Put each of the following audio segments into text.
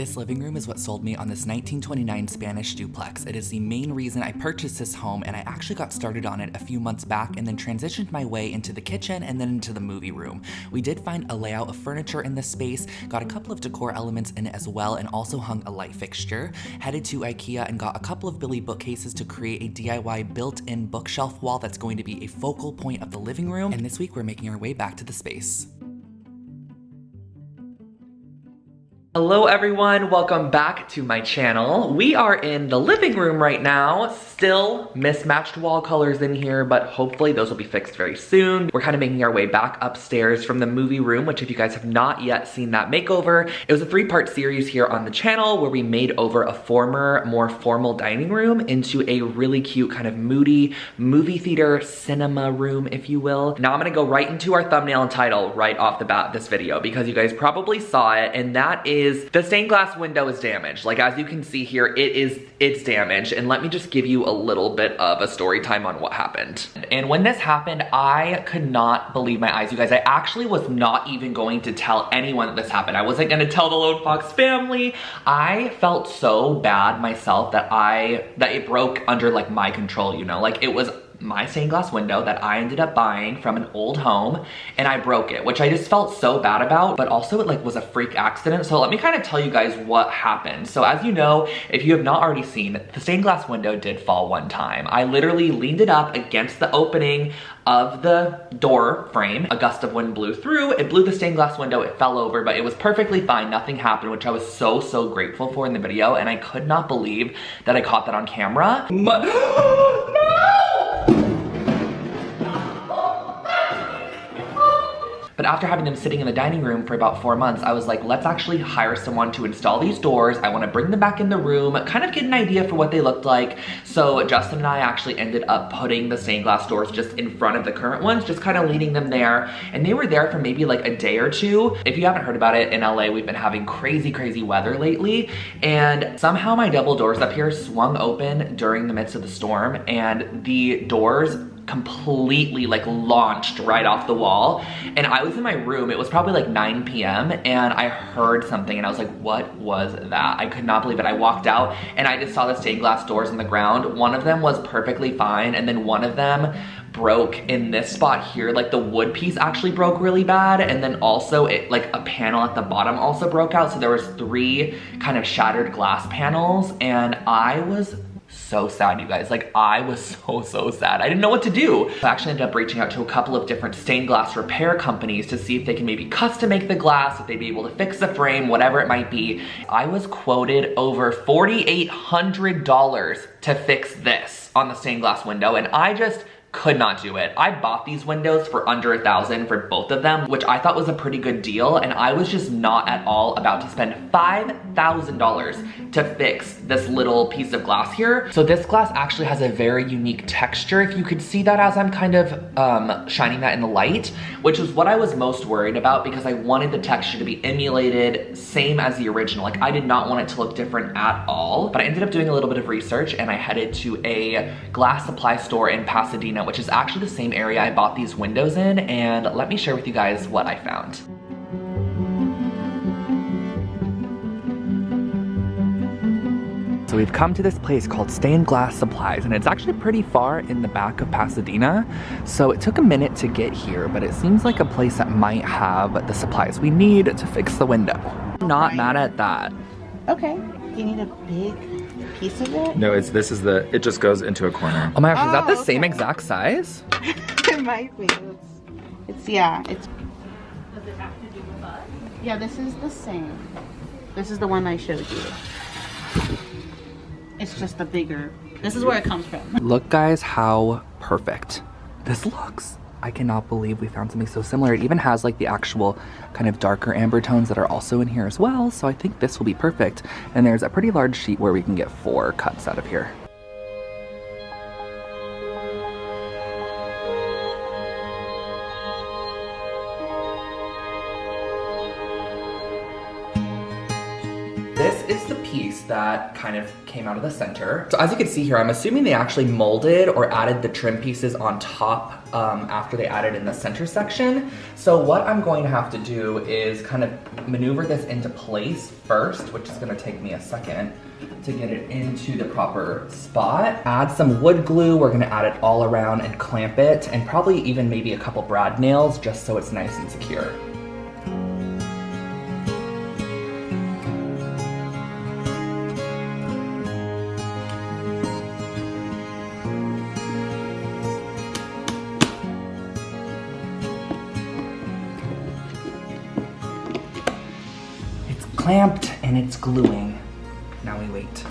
This living room is what sold me on this 1929 Spanish duplex. It is the main reason I purchased this home and I actually got started on it a few months back and then transitioned my way into the kitchen and then into the movie room. We did find a layout of furniture in this space, got a couple of decor elements in it as well and also hung a light fixture. Headed to Ikea and got a couple of Billy bookcases to create a DIY built-in bookshelf wall that's going to be a focal point of the living room. And this week we're making our way back to the space. Hello everyone, welcome back to my channel. We are in the living room right now. Still mismatched wall colors in here, but hopefully those will be fixed very soon. We're kind of making our way back upstairs from the movie room, which if you guys have not yet seen that makeover, it was a three-part series here on the channel where we made over a former, more formal dining room into a really cute kind of moody movie theater cinema room, if you will. Now I'm gonna go right into our thumbnail and title right off the bat this video because you guys probably saw it and that is is the stained glass window is damaged. Like as you can see here, it is it's damaged. And let me just give you a little bit of a story time on what happened. And when this happened, I could not believe my eyes, you guys. I actually was not even going to tell anyone that this happened. I wasn't gonna tell the Lone Fox family. I felt so bad myself that I, that it broke under like my control, you know? Like it was my stained glass window that I ended up buying from an old home and I broke it, which I just felt so bad about, but also it like was a freak accident. So let me kind of tell you guys what happened. So as you know, if you have not already seen, the stained glass window did fall one time. I literally leaned it up against the opening of the door frame. A gust of wind blew through, it blew the stained glass window, it fell over, but it was perfectly fine, nothing happened, which I was so, so grateful for in the video, and I could not believe that I caught that on camera. But after having them sitting in the dining room for about four months, I was like, let's actually hire someone to install these doors. I wanna bring them back in the room, kind of get an idea for what they looked like. So Justin and I actually ended up putting the stained glass doors just in front of the current ones, just kind of leading them there. And they were there for maybe like a day or two. If you haven't heard about it, in LA, we've been having crazy, crazy weather lately. And somehow my double doors up here swung open during the midst of the storm and the doors completely like launched right off the wall. And I was in my room, it was probably like 9 p.m. and I heard something and I was like, what was that? I could not believe it. I walked out and I just saw the stained glass doors in the ground. One of them was perfectly fine and then one of them broke in this spot here like the wood piece actually broke really bad and then also it like a panel at the bottom also broke out so there was three kind of shattered glass panels and I was so sad, you guys. Like, I was so, so sad. I didn't know what to do. I actually ended up reaching out to a couple of different stained glass repair companies to see if they can maybe custom make the glass, if they'd be able to fix the frame, whatever it might be. I was quoted over $4,800 to fix this on the stained glass window, and I just could not do it. I bought these windows for under a thousand for both of them, which I thought was a pretty good deal, and I was just not at all about to spend $5,000 to fix this little piece of glass here. So this glass actually has a very unique texture, if you could see that as I'm kind of um, shining that in the light, which is what I was most worried about because I wanted the texture to be emulated, same as the original. Like I did not want it to look different at all, but I ended up doing a little bit of research and I headed to a glass supply store in Pasadena which is actually the same area I bought these windows in, and let me share with you guys what I found. So we've come to this place called Stained Glass Supplies and it's actually pretty far in the back of Pasadena. So it took a minute to get here, but it seems like a place that might have the supplies we need to fix the window. Not mad at that. Okay. Do you need a big piece of it? No, it's this is the, it just goes into a corner. Oh my gosh, oh, is that the oh, okay. same exact size? it might be. It's, it's, yeah, it's. Does it have to do with us? Yeah, this is the same. This is the one I showed you. It's just the bigger, this is where it comes from. Look guys how perfect this looks. I cannot believe we found something so similar. It even has like the actual kind of darker amber tones that are also in here as well. So I think this will be perfect. And there's a pretty large sheet where we can get four cuts out of here. That kind of came out of the center. So as you can see here, I'm assuming they actually molded or added the trim pieces on top um, after they added in the center section. So what I'm going to have to do is kind of maneuver this into place first, which is gonna take me a second to get it into the proper spot. Add some wood glue, we're gonna add it all around and clamp it, and probably even maybe a couple brad nails just so it's nice and secure. And it's gluing. Now we wait.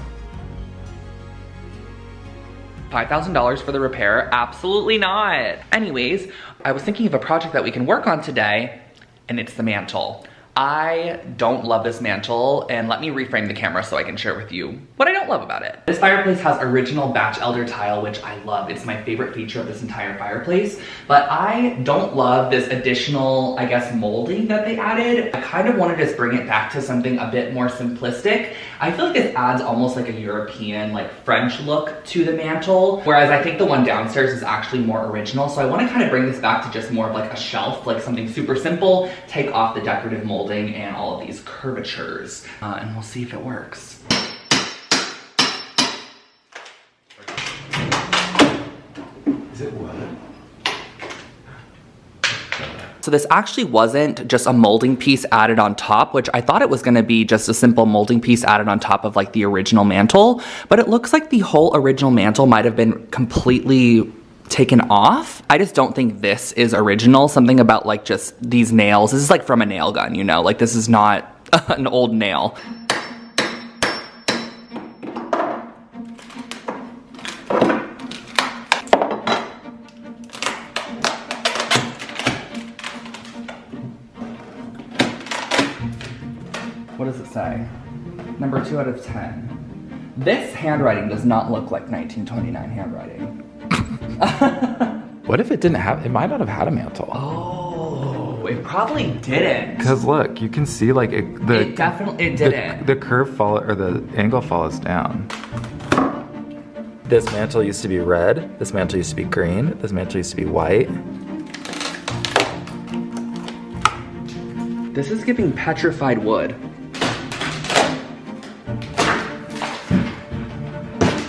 $5,000 for the repair? Absolutely not. Anyways, I was thinking of a project that we can work on today, and it's the mantle. I don't love this mantle, and let me reframe the camera so I can share with you what I don't love about it. This fireplace has original Batchelder tile, which I love. It's my favorite feature of this entire fireplace, but I don't love this additional, I guess, molding that they added. I kind of want to just bring it back to something a bit more simplistic. I feel like this adds almost like a European, like French look to the mantle, whereas I think the one downstairs is actually more original, so I wanna kind of bring this back to just more of like a shelf, like something super simple, take off the decorative molding and all of these curvatures, uh, and we'll see if it works. Is it wood? So this actually wasn't just a molding piece added on top, which I thought it was gonna be just a simple molding piece added on top of like the original mantle, but it looks like the whole original mantle might have been completely taken off. I just don't think this is original. Something about like just these nails. This is like from a nail gun, you know? Like this is not an old nail. What does it say? Number two out of 10. This handwriting does not look like 1929 handwriting. What if it didn't have, it might not have had a mantle. Oh, it probably didn't. Because look, you can see like it, the, It definitely, it didn't. the curve follow, or the angle follows down. This mantle used to be red, this mantle used to be green, this mantle used to be white. This is giving petrified wood.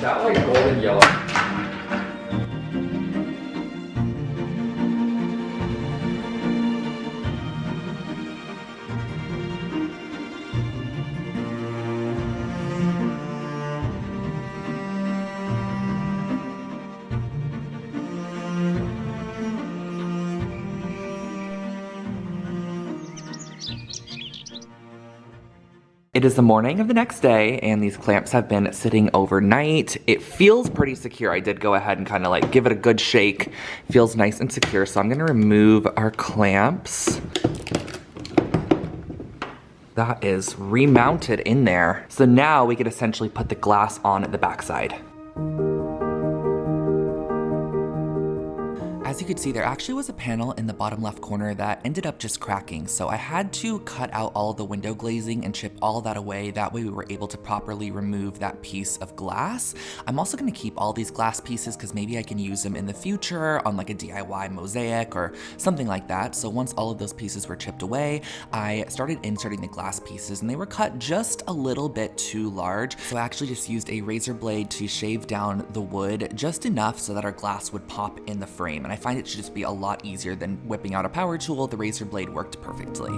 That like golden yellow. It is the morning of the next day and these clamps have been sitting overnight. It feels pretty secure. I did go ahead and kind of like give it a good shake. Feels nice and secure. So I'm gonna remove our clamps. That is remounted in there. So now we could essentially put the glass on the backside. As you could see, there actually was a panel in the bottom left corner that ended up just cracking, so I had to cut out all the window glazing and chip all that away. That way we were able to properly remove that piece of glass. I'm also gonna keep all these glass pieces because maybe I can use them in the future on like a DIY mosaic or something like that. So once all of those pieces were chipped away, I started inserting the glass pieces and they were cut just a little bit too large. So I actually just used a razor blade to shave down the wood just enough so that our glass would pop in the frame. And I find it should just be a lot easier than whipping out a power tool. The razor blade worked perfectly.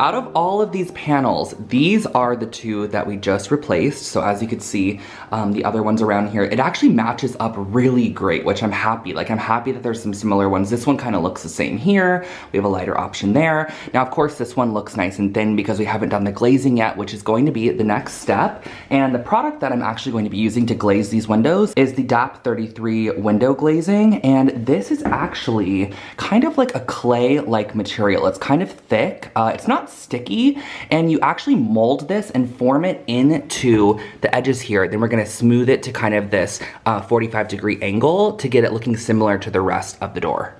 Out of all of these panels, these are the two that we just replaced. So as you can see, um, the other ones around here, it actually matches up really great, which I'm happy. Like I'm happy that there's some similar ones. This one kind of looks the same here. We have a lighter option there. Now, of course, this one looks nice and thin because we haven't done the glazing yet, which is going to be the next step. And the product that I'm actually going to be using to glaze these windows is the DAP 33 window glazing. And this is actually kind of like a clay-like material. It's kind of thick. Uh, it's not sticky and you actually mold this and form it into the edges here. Then we're gonna smooth it to kind of this uh, 45 degree angle to get it looking similar to the rest of the door.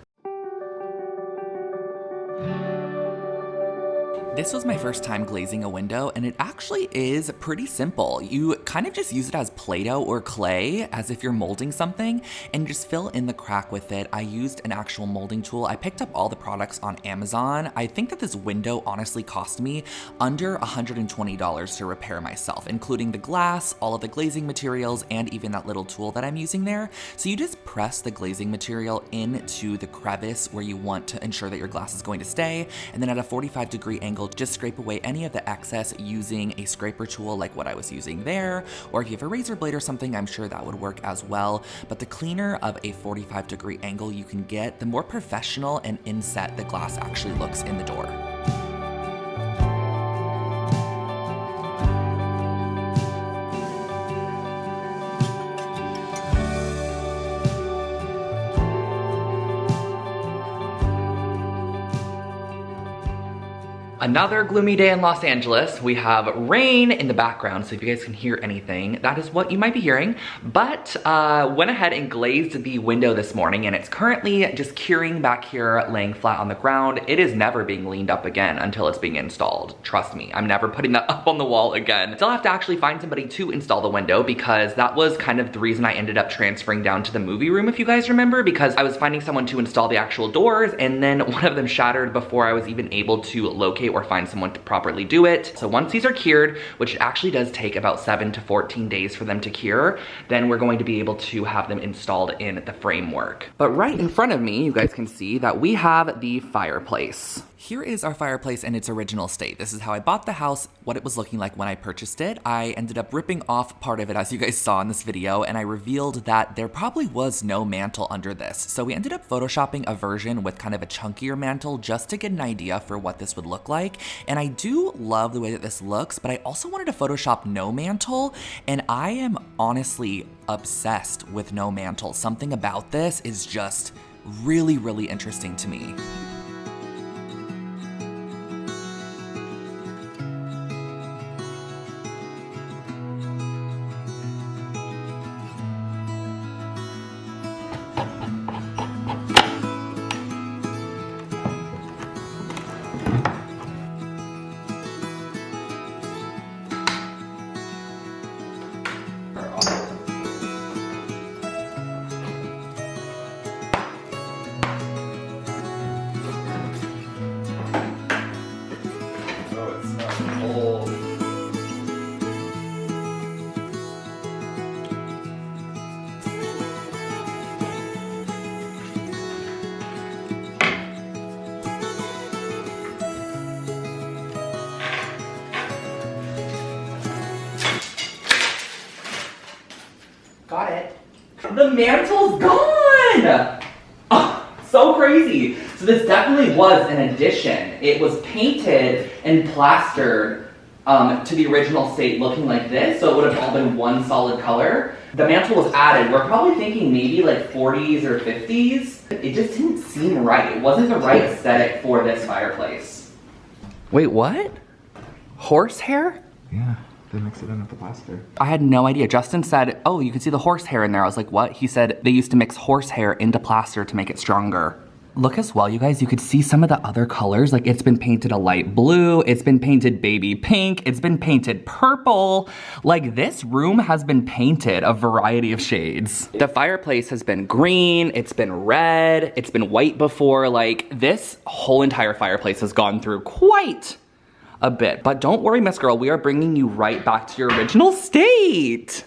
This was my first time glazing a window and it actually is pretty simple. You kind of just use it as Play-Doh or clay as if you're molding something and just fill in the crack with it. I used an actual molding tool. I picked up all the products on Amazon. I think that this window honestly cost me under $120 to repair myself, including the glass, all of the glazing materials, and even that little tool that I'm using there. So you just press the glazing material into the crevice where you want to ensure that your glass is going to stay, and then at a 45 degree angle, just scrape away any of the excess using a scraper tool like what I was using there, or if you have a razor blade or something, I'm sure that would work as well. But the cleaner of a 45 degree angle you can get, the more professional and inset the glass actually looks in the door. Another gloomy day in Los Angeles. We have rain in the background, so if you guys can hear anything, that is what you might be hearing. But uh, went ahead and glazed the window this morning, and it's currently just curing back here, laying flat on the ground. It is never being leaned up again until it's being installed. Trust me, I'm never putting that up on the wall again. Still have to actually find somebody to install the window because that was kind of the reason I ended up transferring down to the movie room, if you guys remember, because I was finding someone to install the actual doors, and then one of them shattered before I was even able to locate or find someone to properly do it. So once these are cured, which actually does take about 7 to 14 days for them to cure, then we're going to be able to have them installed in the framework. But right in front of me, you guys can see that we have the fireplace. Here is our fireplace in its original state. This is how I bought the house, what it was looking like when I purchased it. I ended up ripping off part of it as you guys saw in this video and I revealed that there probably was no mantle under this. So we ended up photoshopping a version with kind of a chunkier mantle just to get an idea for what this would look like. And I do love the way that this looks, but I also wanted to photoshop no mantle and I am honestly obsessed with no mantle. Something about this is just really, really interesting to me. Mantle's gone! Oh, so crazy. So this definitely was an addition. It was painted and plastered um, to the original state looking like this, so it would have all been one solid color. The mantle was added. We're probably thinking maybe like 40s or 50s. It just didn't seem right. It wasn't the right aesthetic for this fireplace. Wait, what? Horsehair? Yeah, they mix it in with the plaster. I had no idea. Justin said, oh, you can see the horsehair in there. I was like, what? He said they used to mix horsehair into plaster to make it stronger. Look as well, you guys, you could see some of the other colors. Like it's been painted a light blue, it's been painted baby pink, it's been painted purple. Like this room has been painted a variety of shades. The fireplace has been green, it's been red, it's been white before. Like this whole entire fireplace has gone through quite a bit. But don't worry, Miss Girl, we are bringing you right back to your original state.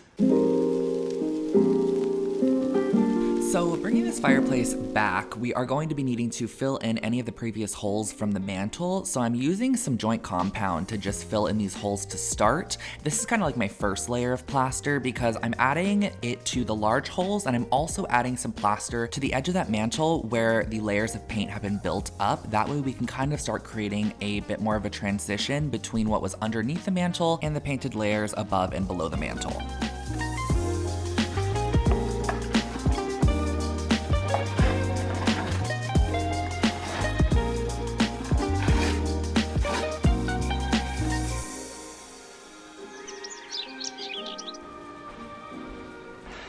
Bringing this fireplace back, we are going to be needing to fill in any of the previous holes from the mantle. So I'm using some joint compound to just fill in these holes to start. This is kind of like my first layer of plaster because I'm adding it to the large holes and I'm also adding some plaster to the edge of that mantle where the layers of paint have been built up. That way we can kind of start creating a bit more of a transition between what was underneath the mantle and the painted layers above and below the mantle.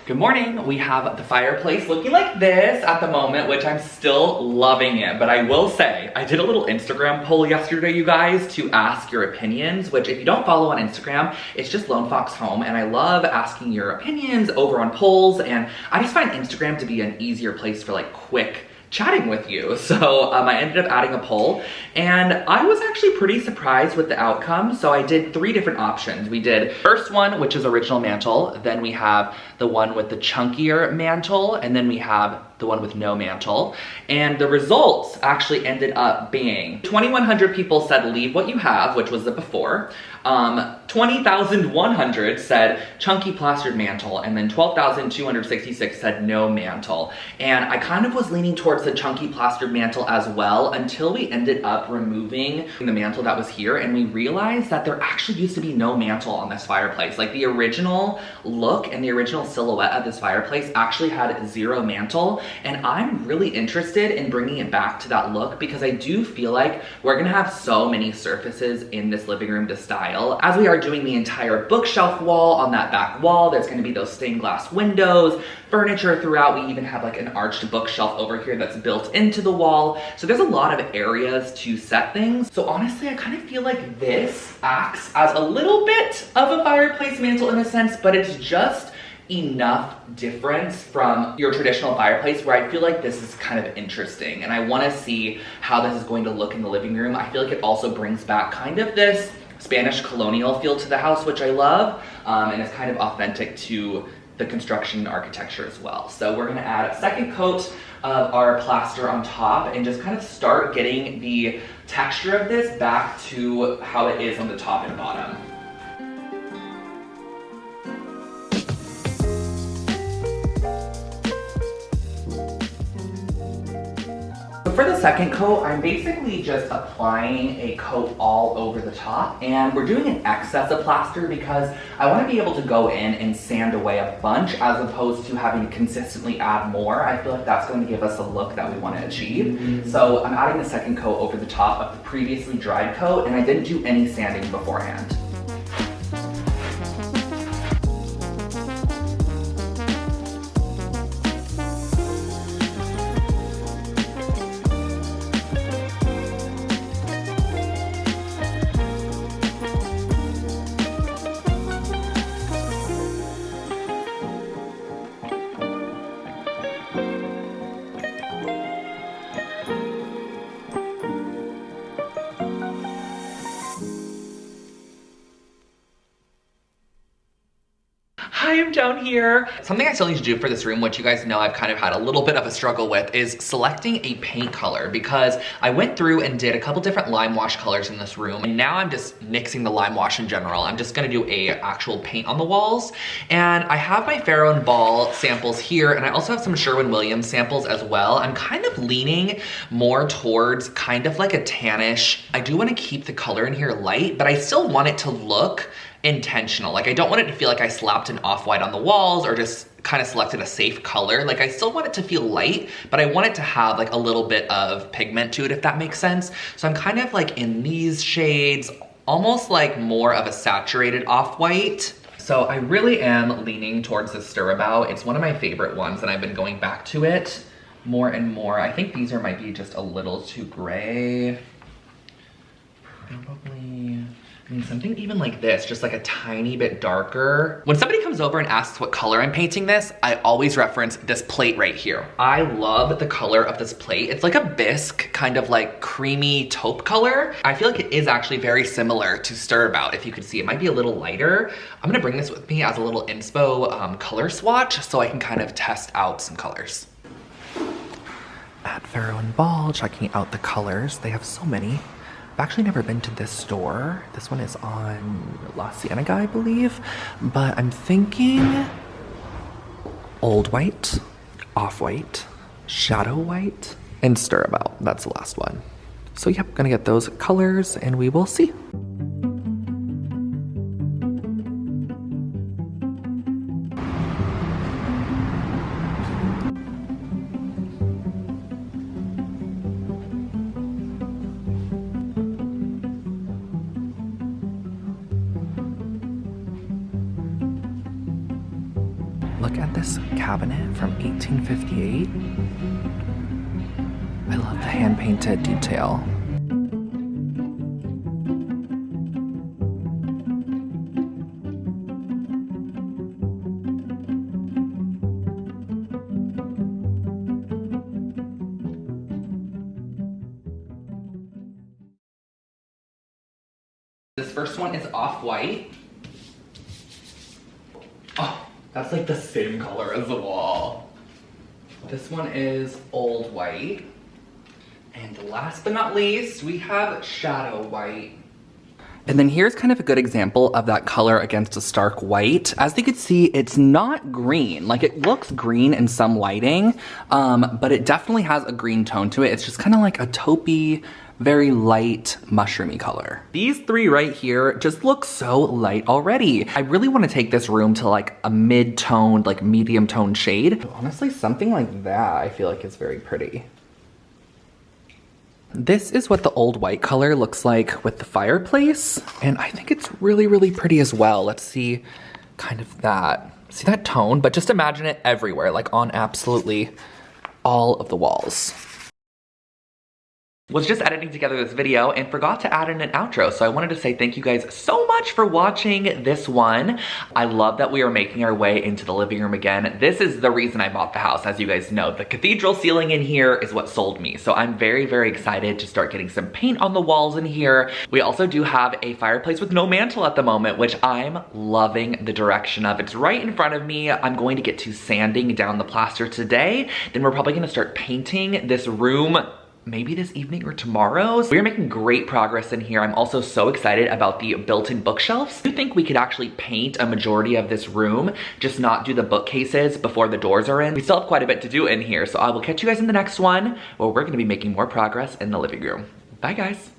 Good morning. We have the fireplace looking like this at the moment, which I'm still loving it. But I will say, I did a little Instagram poll yesterday, you guys, to ask your opinions, which if you don't follow on Instagram, it's just Lone Fox Home. And I love asking your opinions over on polls. And I just find Instagram to be an easier place for like quick chatting with you. So um, I ended up adding a poll and I was actually pretty surprised with the outcome. So I did three different options. We did first one, which is original mantle. Then we have the one with the chunkier mantle. And then we have the one with no mantle. And the results actually ended up being 2,100 people said leave what you have, which was the before. Um, 20,100 said chunky plastered mantle, and then 12,266 said no mantle. And I kind of was leaning towards the chunky plastered mantle as well until we ended up removing the mantle that was here and we realized that there actually used to be no mantle on this fireplace. Like the original look and the original silhouette of this fireplace actually had zero mantle and I'm really interested in bringing it back to that look because I do feel like we're gonna have so many surfaces in this living room to style. As we are doing the entire bookshelf wall on that back wall, there's gonna be those stained glass windows, furniture throughout. We even have like an arched bookshelf over here that's built into the wall. So there's a lot of areas to set things. So honestly, I kind of feel like this acts as a little bit of a fireplace mantle in a sense, but it's just enough difference from your traditional fireplace where I feel like this is kind of interesting and I want to see how this is going to look in the living room. I feel like it also brings back kind of this Spanish colonial feel to the house, which I love, um, and it's kind of authentic to the construction architecture as well. So we're gonna add a second coat of our plaster on top and just kind of start getting the texture of this back to how it is on the top and bottom. For the second coat, I'm basically just applying a coat all over the top and we're doing an excess of plaster because I want to be able to go in and sand away a bunch as opposed to having to consistently add more. I feel like that's going to give us a look that we want to achieve. Mm -hmm. So I'm adding the second coat over the top of the previously dried coat and I didn't do any sanding beforehand. Down here. Something I still need to do for this room, which you guys know I've kind of had a little bit of a struggle with, is selecting a paint color because I went through and did a couple different lime wash colors in this room and now I'm just mixing the lime wash in general. I'm just gonna do a actual paint on the walls and I have my Farrow and Ball samples here and I also have some Sherwin-Williams samples as well. I'm kind of leaning more towards kind of like a tannish. I do wanna keep the color in here light, but I still want it to look intentional. Like I don't want it to feel like I slapped an off-white on the walls or just kind of selected a safe color. Like I still want it to feel light, but I want it to have like a little bit of pigment to it, if that makes sense. So I'm kind of like in these shades, almost like more of a saturated off-white. So I really am leaning towards the Stir-About. It's one of my favorite ones and I've been going back to it more and more. I think these are might be just a little too gray. Probably I mean, something even like this, just like a tiny bit darker. When somebody comes over and asks what color I'm painting this, I always reference this plate right here. I love the color of this plate. It's like a bisque, kind of like creamy taupe color. I feel like it is actually very similar to Stir-About, if you could see. It might be a little lighter. I'm gonna bring this with me as a little inspo um, color swatch so I can kind of test out some colors. At Farrow and Ball, checking out the colors. They have so many. I've actually never been to this store. This one is on La Cienega, I believe. But I'm thinking old white, off white, shadow white, and Stir-About. That's the last one. So yep, gonna get those colors and we will see. From 1858. I love the hand-painted detail. This first one is off-white. That's like the same color as the wall. This one is old white. And last but not least, we have shadow white. And then here's kind of a good example of that color against a stark white. As you can see, it's not green. Like it looks green in some lighting, um, but it definitely has a green tone to it. It's just kind of like a taupey, very light mushroomy color. These three right here just look so light already. I really want to take this room to like a mid-toned, like medium toned shade. Honestly, something like that I feel like is very pretty. This is what the old white color looks like with the fireplace. And I think it's really, really pretty as well. Let's see kind of that. See that tone? But just imagine it everywhere, like on absolutely all of the walls was just editing together this video and forgot to add in an outro. So I wanted to say thank you guys so much for watching this one. I love that we are making our way into the living room again. This is the reason I bought the house, as you guys know. The cathedral ceiling in here is what sold me. So I'm very, very excited to start getting some paint on the walls in here. We also do have a fireplace with no mantle at the moment, which I'm loving the direction of. It's right in front of me. I'm going to get to sanding down the plaster today. Then we're probably gonna start painting this room maybe this evening or tomorrow. So we're making great progress in here. I'm also so excited about the built-in bookshelves. I think we could actually paint a majority of this room, just not do the bookcases before the doors are in. We still have quite a bit to do in here, so I will catch you guys in the next one where we're gonna be making more progress in the living room. Bye guys.